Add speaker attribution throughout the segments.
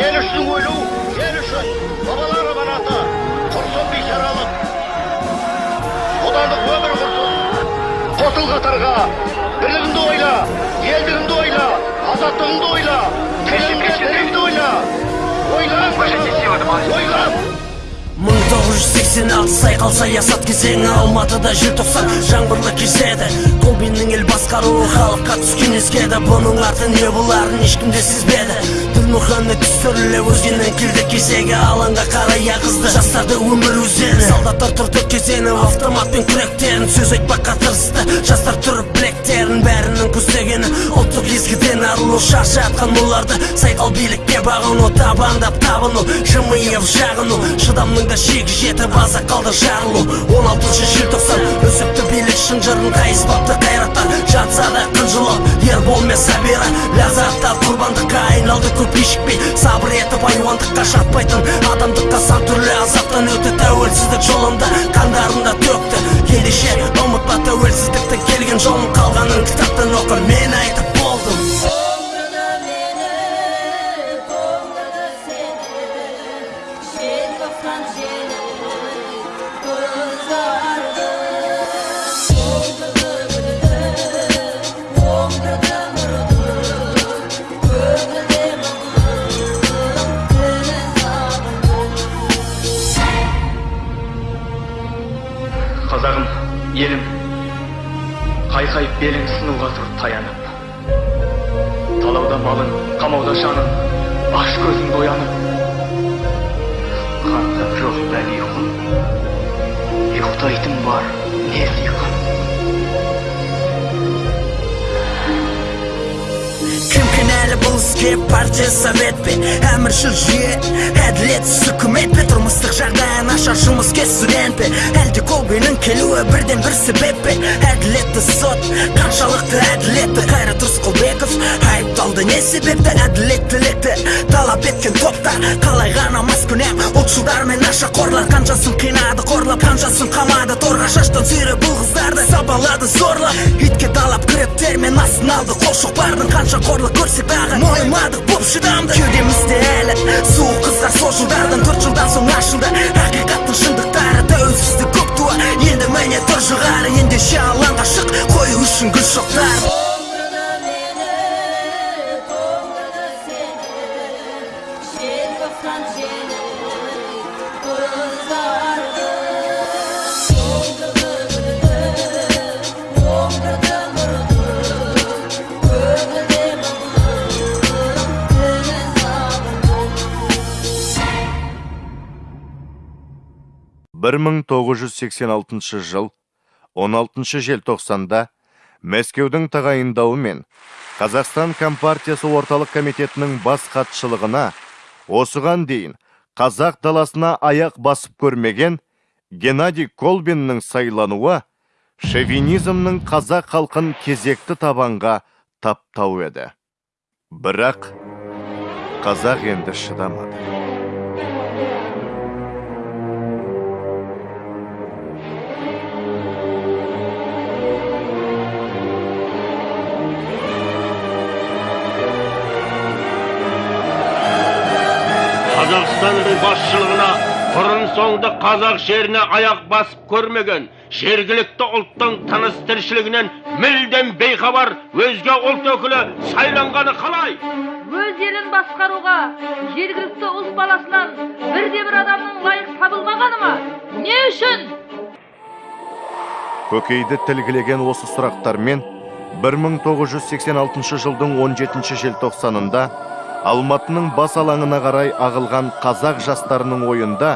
Speaker 1: ел үшін өлу ел үшін бабалар аманаты құрсын бейшаралық бодандық өмір құрсын қосыл қатарға бірлігіңді ойла елдігіңді ойла азаттығыңды ойла тіліңді діліңді ойла ойлан ойлан
Speaker 2: 1986 сайқал саясат кезеңі алматыда желтоқсан жаңбырлы кезеді басқаруы халыққа түскен ескеді бұның арты не боларын ешкім де сезбеді дінмұхаммед түсіріле өзгенің келді кезегі алаңға қарай ағызды жастарды өмір өзені солдаттар тұрды кезені автоматпен күректерін сөз айтпаққа тырысты жастар тұрып білектерін бәрінің көздегені ұлттық езгіден арылу шаршатқан оларды сайқал билікке бағыну табандап табыну жымиып жағыну шыдамның да шегі жетіп аза қалды жарылу 16 желтоқсан үзікті билік шынжырын қайыспапты айналды көп кешікпей сабыр етіп айуандыққа жатпайтын адамдыққа сан түрлі азаптан өтті тәуелсіздік жолында қандарында төкті ендеше ұмытпа тәуелсіздіктің келген жолын қалғанын кітаптан оқы мен
Speaker 3: белің сынуға тұр таянып талауда малың қамауда жаның аш көзіңді оянып қанған жоқ бәлиқұн ұйықтайтын бар не
Speaker 2: іске партия совет пе әміршіл жүйе. Әділетсіз үкімет пе тұрмыстық жағдайы нашар жұмыскер студент пе әлде колбиннің келуі бірден бір себеп пе әділетті сот қаншалықты әділетті қайрат рысқұлбеков айыпталды. Не себепті әділеттілікті талап еткен топтар қалай ғана маскүнем ұлтшылдар мен нашақорлар қаншасын қинады қорлап қаншасын қамады. Торға шаштан сүйреп бұл қыздарды сабалады зорлап. Итке талап күрептер мен астын алды қол шоқпардың қанша қорлық көрсек дағы мойымадық боп шыдамды кеудемізде әлі суық қыздар сол жылдардан төрт жылдан соң ашылды ақиқаттың шындықтары тәуелсіздік көп туа. Енді міне тұр жығары ендеше алаңға шық қою үшін гүл шоқтар
Speaker 4: 1986 жыл 16 желтоқсанда Мәскеудің тағайындауымен Қазақстан Компартиясы орталық комитетінің бас хатшылығына осыған дейін қазақ даласына аяқ басып көрмеген Геннадий Колбиннің сайлануы шовинизмнің қазақ халқын кезекті табанға таптау еді. Бірақ қазақ енді шыдамады.
Speaker 5: Қазақстанның басшылығына бұрын соңды қазақ жеріне аяқ басып көрмеген жергілікті ұлттың тыныс тіршілігінен мүлдем бейхабар өзге ұлт өкілі сайланғаны қалай
Speaker 6: өз елін басқаруға жергілікті ұлт баласынан бірде бір адамның лайық табылмағаны ма не үшін
Speaker 4: көкейді тілгілеген осы сұрақтармен 1986 жылдың 17 желтоқсанында Алматының бас алаңына қарай ағылған қазақ жастарының ойында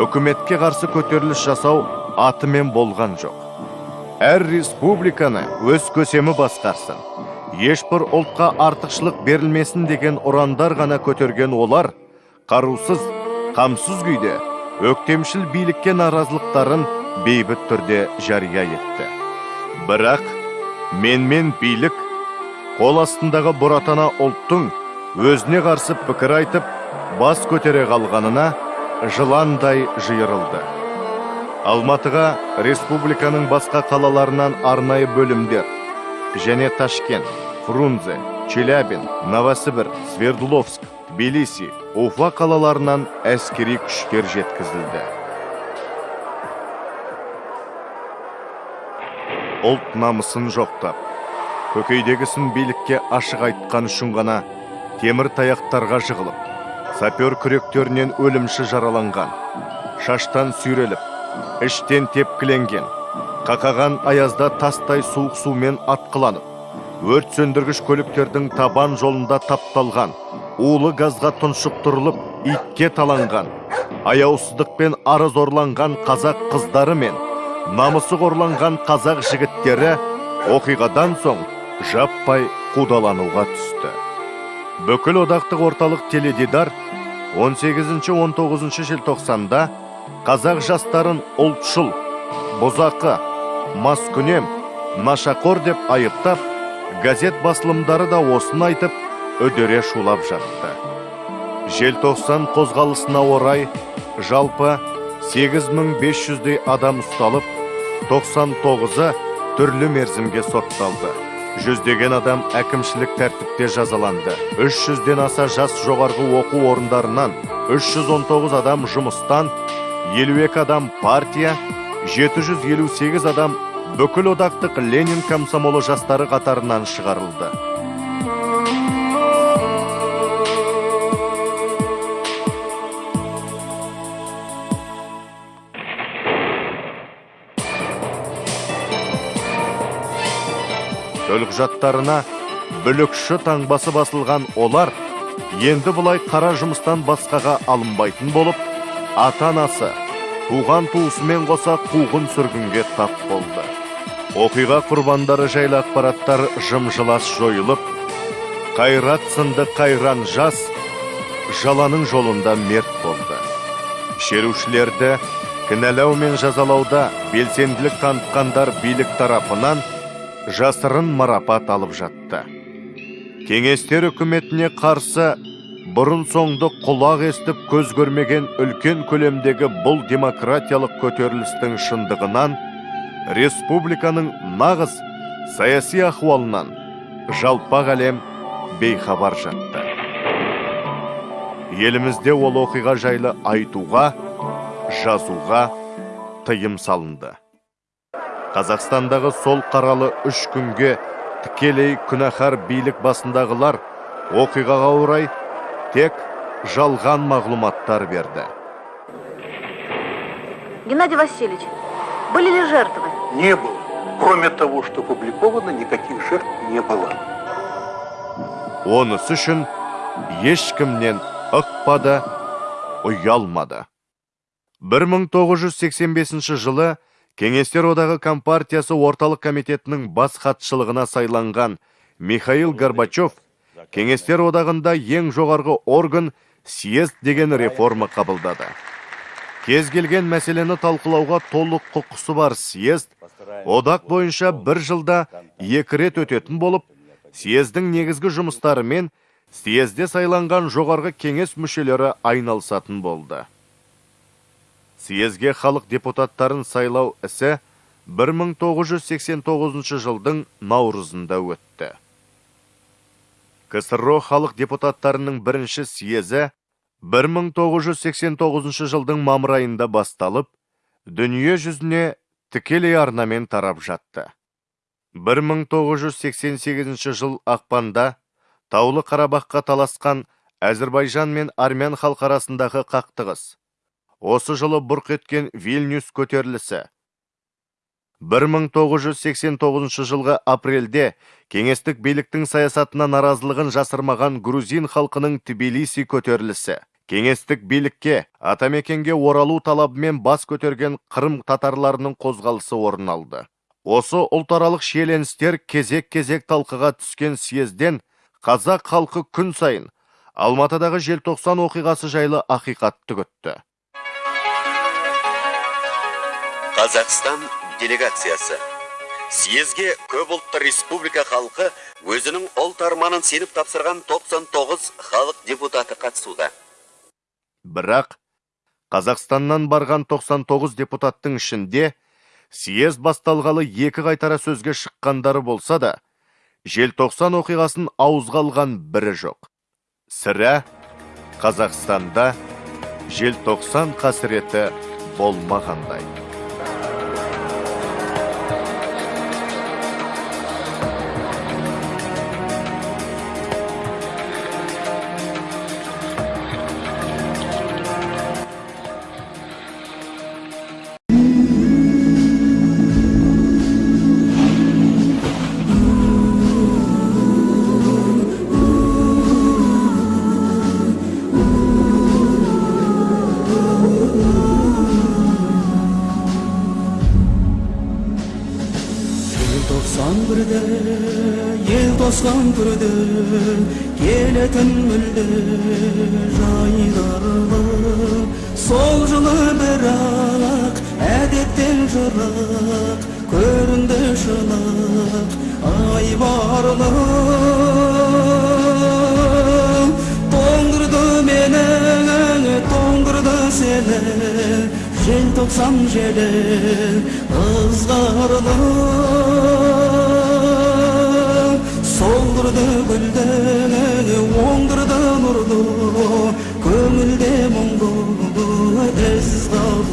Speaker 4: үкіметке қарсы көтеріліс жасау атымен болған жоқ. Әр республиканы өз көсемі басқарсын. Ешбір ұлтқа артықшылық берілмесін деген ұрандар ғана көтерген олар, қарусыз, қамсыз күйде өктемшіл билікке наразылықтарын бейбіт түрде жария етті. Бірақ менмен билік қол астындағы бұратана ұлттың өзіне қарсы пікір айтып бас көтере қалғанына жыландай жиырылды. Алматыға республиканың басқа қалаларынан арнайы бөлімдер және ташкент фрунзе челябин новосібір свердловск тбилиси уфа қалаларынан әскери күштер жеткізілді. Ұлт намысын жоқтап көкейдегісін билікке ашық айтқан үшін ғана темір таяқтарға жығылып сапер күректерінен өлімші жараланған шаштан сүйреліп іштен тепкіленген қақаған аязда тастай суық сумен атқыланып өрт сөндіргіш көліктердің табан жолында тапталған улы газға тұншықтырылып итке таланған аяусыздықпен арыз орланған қазақ қыздары мен намысы қорланған қазақ жігіттері оқиғадан соң жаппай қудалануға түсті. Бүкіл одақтық орталық теледидар 18-19 желтоқсанда қазақ жастарын ұлтшыл бұзақы маскүнем нашақор деп айыптап газет басылымдары да осыны айтып үдере шулап жатты. Желтоқсан қозғалысына орай жалпы 8500-дей адам ұсталып 99-ы түрлі мерзімге сотталды. Жүздеген адам әкімшілік тәртіпте жазаланды. 300-ден аса жас жоғарғы оқу орындарынан 319 адам жұмыстан 52 адам партия 758 адам бүкіл одақтық ленин комсомолы жастары қатарынан шығарылды. Төлқұжаттарына бүлікші таңбасы басылған олар енді бұлай қара жұмыстан басқаға алынбайтын болып ата анасы туған туысымен қоса қуғын сүргінге тап болды. Оқиға құрбандары жайлы ақпараттар жым-жылас жойылып қайрат сынды қайран жас жаланың жолында мерт болды. Шерушілерді кінәлау мен жазалауда белсенділік танытқандар билік тарапынан жасырын марапат алып жатты. Кеңестер үкіметіне қарсы бұрын соңды құлақ естіп көз көрмеген үлкен көлемдегі бұл демократиялық көтерілістің шындығынан республиканың нағыз саяси ахуалынан жалпақ әлем бейхабар жатты. Елімізде ол оқиға жайлы айтуға жазуға тыйым салынды. Қазақстандағы сол қаралы үш күнге тікелей күнәһар билік басындағылар оқиғаға орай тек жалған мағлұматтар берді.
Speaker 7: Геннадий Васильевич, были ли жертвы?
Speaker 8: Не было. Кроме того, что опубликовано, никаких жертв не было.
Speaker 4: Онысы үшін ешкімнен ықпады, ұялмады. 1985 жылы Кеңестер одағы Компартиясы орталық комитетінің бас хатшылығына сайланған Михаил Горбачев Кеңестер одағында ең жоғарғы орган съезд деген реформа қабылдады. Кез келген мәселені талқылауға толық құқысы бар съезд одақ бойынша бір жылда екі рет өтетін болып, съездің негізгі жұмыстарымен съезде сайланған жоғарғы кеңес мүшелері айналысатын болды. Съезге халық депутаттарын сайлау ісі 1989 жылдың наурызында өтті. КСРО халық депутаттарының бірінші съезі 1989 жылдың мамыр айында басталып, дүние жүзіне тікелей арнамен тарап жатты. 1988 жыл ақпанда Таулы Қарабаққа таласқан Әзірбайжан мен Армян халқы арасындағы қақтығыс. Осы жылы бұрқ еткен Вильнюс көтерілісі. 1989 жылғы апрельде кеңестік биліктің саясатына наразылығын жасырмаған грузин халқының Тбилиси көтерілісі. Кеңестік билікке атамекенге оралу талабымен бас көтерген Қырым татарларының қозғалысы орын алды. Осы ұлтаралық шиеленістер кезек-кезек талқыға түскен съезден қазақ халқы күн сайын Алматыдағы желтоқсан оқиғасы жайлы ақиқатты күтті.
Speaker 9: Қазақстан делегациясы съезге көп ұлтты республика халқы өзінің ұлт арманын сеніп тапсырған 99 халық депутаты қатысуда.
Speaker 4: Бірақ Қазақстаннан барған 99 депутаттың ішінде съезд басталғалы екі қайтара сөзге шыққандары болса да, желтоқсан оқиғасын ауызға алған бірі жоқ. Сірә қазақстанда желтоқсан қасіреті болмағандай
Speaker 10: ел тосқан күрде келетін мүлде жайдарлы сол жылы бірақ әдеттен жырақ көрінді шылық айбарлы тоңдырды мені тоңдырды сені желтоқсан желі ызғарлы. Солдырды гүлді оңдырды нұрды көңілде мұңды із қалды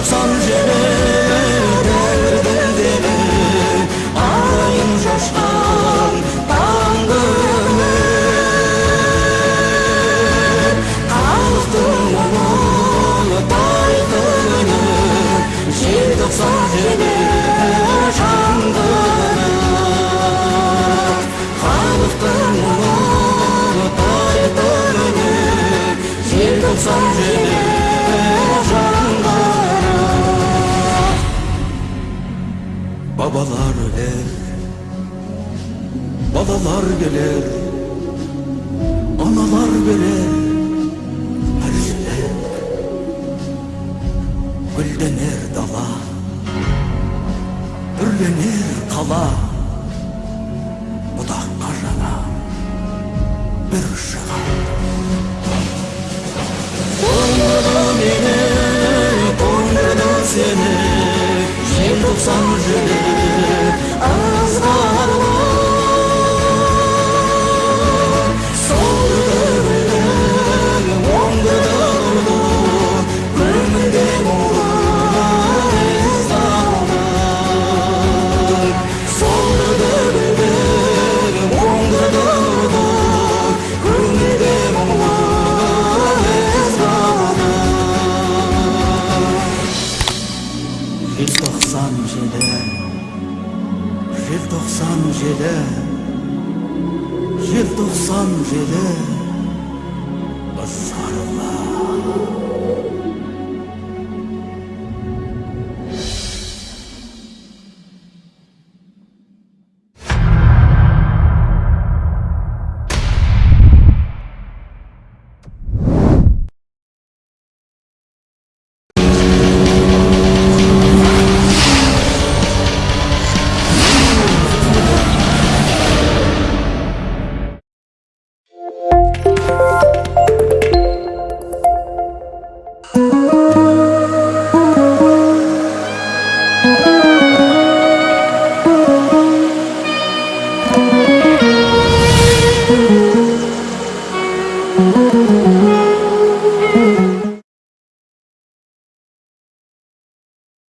Speaker 10: Желі, дәуірдің демі, арайын шашқан таңғы халықтың мұңы тайтыны желтоқсан желі жаңғырық халықтың мұңы тайтыны желтоқсан желі жаңғырық Analar gelir Analar verir. 97 Jil 97 Jil 97 Isarlar